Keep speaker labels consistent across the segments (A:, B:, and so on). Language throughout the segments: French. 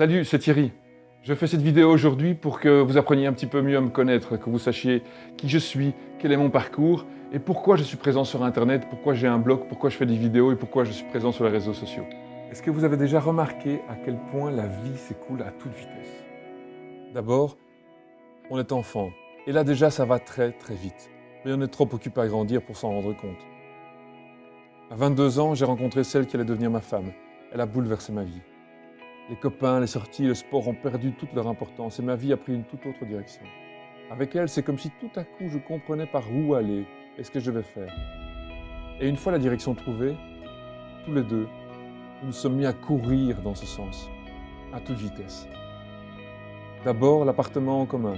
A: Salut, c'est Thierry. Je fais cette vidéo aujourd'hui pour que vous appreniez un petit peu mieux à me connaître, que vous sachiez qui je suis, quel est mon parcours et pourquoi je suis présent sur Internet, pourquoi j'ai un blog, pourquoi je fais des vidéos et pourquoi je suis présent sur les réseaux sociaux. Est-ce que vous avez déjà remarqué à quel point la vie s'écoule à toute vitesse? D'abord, on est enfant et là déjà ça va très très vite. Mais on est trop occupé à grandir pour s'en rendre compte. À 22 ans, j'ai rencontré celle qui allait devenir ma femme. Elle a bouleversé ma vie. Les copains, les sorties, le sport ont perdu toute leur importance et ma vie a pris une toute autre direction. Avec elle, c'est comme si tout à coup je comprenais par où aller et ce que je devais faire. Et une fois la direction trouvée, tous les deux, nous nous sommes mis à courir dans ce sens, à toute vitesse. D'abord l'appartement en commun,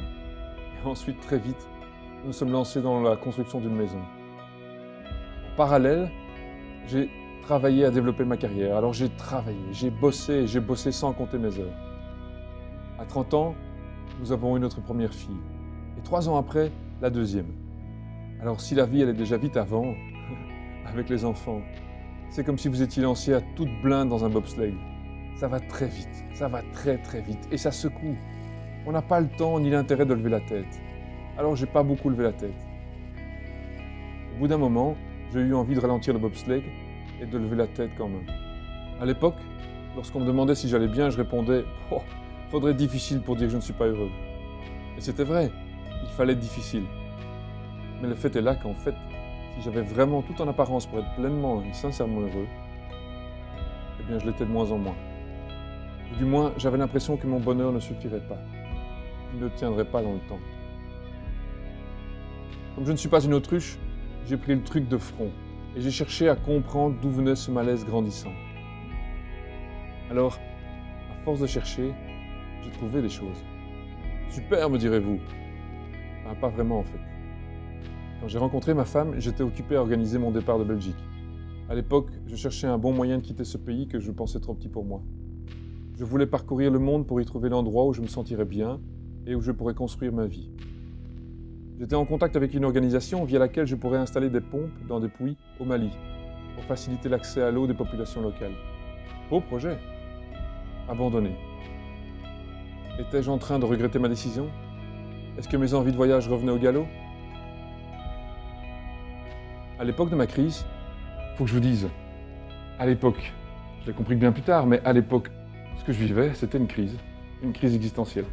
A: et ensuite très vite, nous nous sommes lancés dans la construction d'une maison. En parallèle, j'ai travaillé à développer ma carrière. Alors j'ai travaillé, j'ai bossé, j'ai bossé sans compter mes heures. À 30 ans, nous avons eu notre première fille. Et trois ans après, la deuxième. Alors si la vie allait déjà vite avant, avec les enfants, c'est comme si vous étiez lancé à toute blinde dans un bobsleigh. Ça va très vite, ça va très très vite, et ça secoue. On n'a pas le temps ni l'intérêt de lever la tête. Alors j'ai pas beaucoup levé la tête. Au bout d'un moment, j'ai eu envie de ralentir le bobsleigh et de lever la tête quand même. À l'époque, lorsqu'on me demandait si j'allais bien, je répondais oh, « faudrait difficile pour dire que je ne suis pas heureux ». Et c'était vrai, il fallait difficile. Mais le fait est là qu'en fait, si j'avais vraiment tout en apparence pour être pleinement et sincèrement heureux, eh bien je l'étais de moins en moins. Ou du moins, j'avais l'impression que mon bonheur ne suffirait pas, qu'il ne tiendrait pas dans le temps. Comme je ne suis pas une autruche, j'ai pris le truc de front et j'ai cherché à comprendre d'où venait ce malaise grandissant. Alors, à force de chercher, j'ai trouvé des choses. Super, me direz-vous. Ben, pas vraiment en fait. Quand j'ai rencontré ma femme, j'étais occupé à organiser mon départ de Belgique. À l'époque, je cherchais un bon moyen de quitter ce pays que je pensais trop petit pour moi. Je voulais parcourir le monde pour y trouver l'endroit où je me sentirais bien et où je pourrais construire ma vie. J'étais en contact avec une organisation via laquelle je pourrais installer des pompes dans des puits au Mali pour faciliter l'accès à l'eau des populations locales. Beau projet. Abandonné. Étais-je en train de regretter ma décision? Est-ce que mes envies de voyage revenaient au galop? À l'époque de ma crise, faut que je vous dise, à l'époque, je l'ai compris bien plus tard, mais à l'époque, ce que je vivais, c'était une crise, une crise existentielle.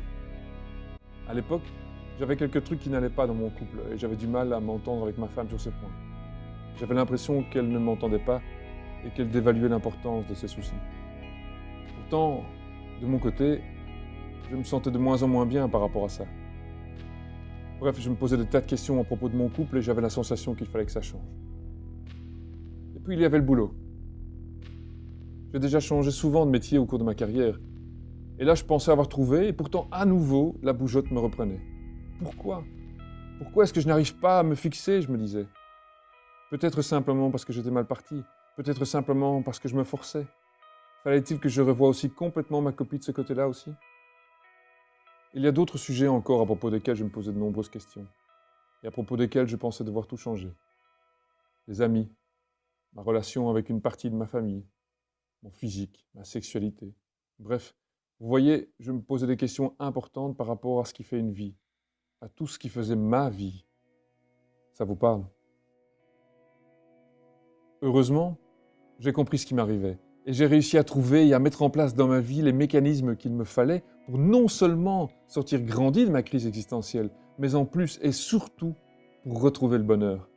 A: À l'époque, j'avais quelques trucs qui n'allaient pas dans mon couple et j'avais du mal à m'entendre avec ma femme sur ce point. J'avais l'impression qu'elle ne m'entendait pas et qu'elle dévaluait l'importance de ses soucis. Pourtant, de mon côté, je me sentais de moins en moins bien par rapport à ça. Bref, je me posais des tas de questions à propos de mon couple et j'avais la sensation qu'il fallait que ça change. Et puis il y avait le boulot. J'ai déjà changé souvent de métier au cours de ma carrière. Et là, je pensais avoir trouvé, et pourtant, à nouveau, la bougeotte me reprenait. Pourquoi? Pourquoi est-ce que je n'arrive pas à me fixer, je me disais? Peut-être simplement parce que j'étais mal parti, peut-être simplement parce que je me forçais. Fallait-il que je revoie aussi complètement ma copie de ce côté-là aussi? Il y a d'autres sujets encore à propos desquels je me posais de nombreuses questions, et à propos desquels je pensais devoir tout changer. Les amis, ma relation avec une partie de ma famille, mon physique, ma sexualité. Bref, vous voyez, je me posais des questions importantes par rapport à ce qui fait une vie, à tout ce qui faisait ma vie. Ça vous parle? Heureusement, j'ai compris ce qui m'arrivait et j'ai réussi à trouver et à mettre en place dans ma vie les mécanismes qu'il me fallait pour non seulement sortir grandi de ma crise existentielle, mais en plus et surtout pour retrouver le bonheur.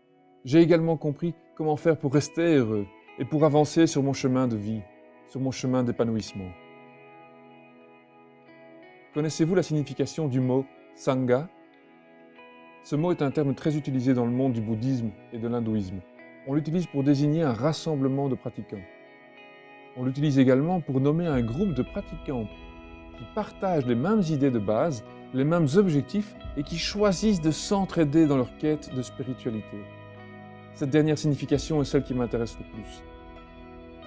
A: J'ai également compris comment faire pour rester heureux et pour avancer sur mon chemin de vie, sur mon chemin d'épanouissement. Connaissez-vous la signification du mot « sangha » Ce mot est un terme très utilisé dans le monde du bouddhisme et de l'hindouisme. On l'utilise pour désigner un rassemblement de pratiquants. On l'utilise également pour nommer un groupe de pratiquants qui partagent les mêmes idées de base, les mêmes objectifs et qui choisissent de s'entraider dans leur quête de spiritualité. Cette dernière signification est celle qui m'intéresse le plus.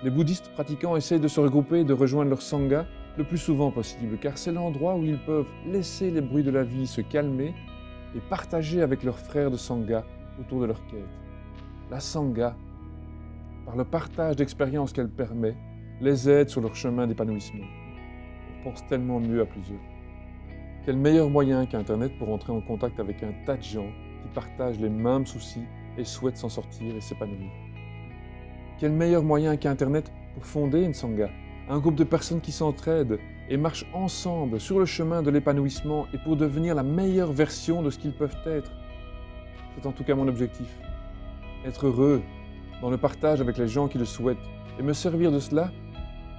A: Les bouddhistes pratiquants essayent de se regrouper et de rejoindre leur sangha le plus souvent possible, car c'est l'endroit où ils peuvent laisser les bruits de la vie se calmer et partager avec leurs frères de Sangha autour de leur quête. La Sangha, par le partage d'expériences qu'elle permet, les aide sur leur chemin d'épanouissement. pense tellement mieux à plusieurs. Quel meilleur moyen qu'Internet pour entrer en contact avec un tas de gens qui partagent les mêmes soucis et souhaitent s'en sortir et s'épanouir? Quel meilleur moyen qu'Internet pour fonder une sangha, un groupe de personnes qui s'entraident et marchent ensemble sur le chemin de l'épanouissement et pour devenir la meilleure version de ce qu'ils peuvent être. C'est en tout cas mon objectif. Être heureux dans le partage avec les gens qui le souhaitent et me servir de cela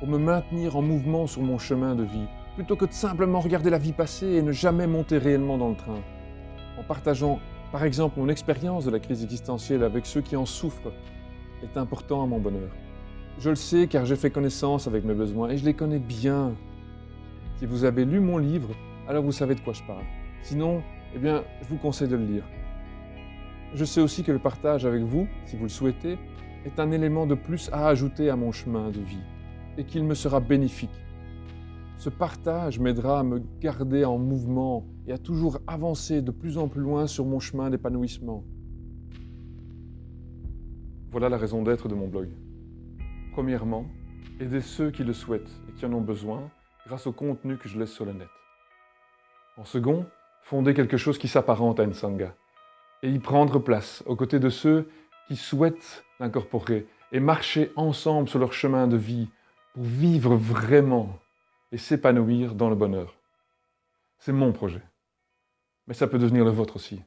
A: pour me maintenir en mouvement sur mon chemin de vie, plutôt que de simplement regarder la vie passer et ne jamais monter réellement dans le train. En partageant, par exemple, mon expérience de la crise existentielle avec ceux qui en souffrent, est important à mon bonheur. Je le sais car j'ai fait connaissance avec mes besoins et je les connais bien. Si vous avez lu mon livre, alors vous savez de quoi je parle. Sinon, eh bien, je vous conseille de le lire. Je sais aussi que le partage avec vous, si vous le souhaitez, est un élément de plus à ajouter à mon chemin de vie et qu'il me sera bénéfique. Ce partage m'aidera à me garder en mouvement et à toujours avancer de plus en plus loin sur mon chemin d'épanouissement. Voilà la raison d'être de mon blog. Premièrement, aider ceux qui le souhaitent et qui en ont besoin grâce au contenu que je laisse sur le net. En second, fonder quelque chose qui s'apparente à une sangha et y prendre place aux côtés de ceux qui souhaitent l'incorporer et marcher ensemble sur leur chemin de vie pour vivre vraiment et s'épanouir dans le bonheur. C'est mon projet. Mais ça peut devenir le vôtre aussi.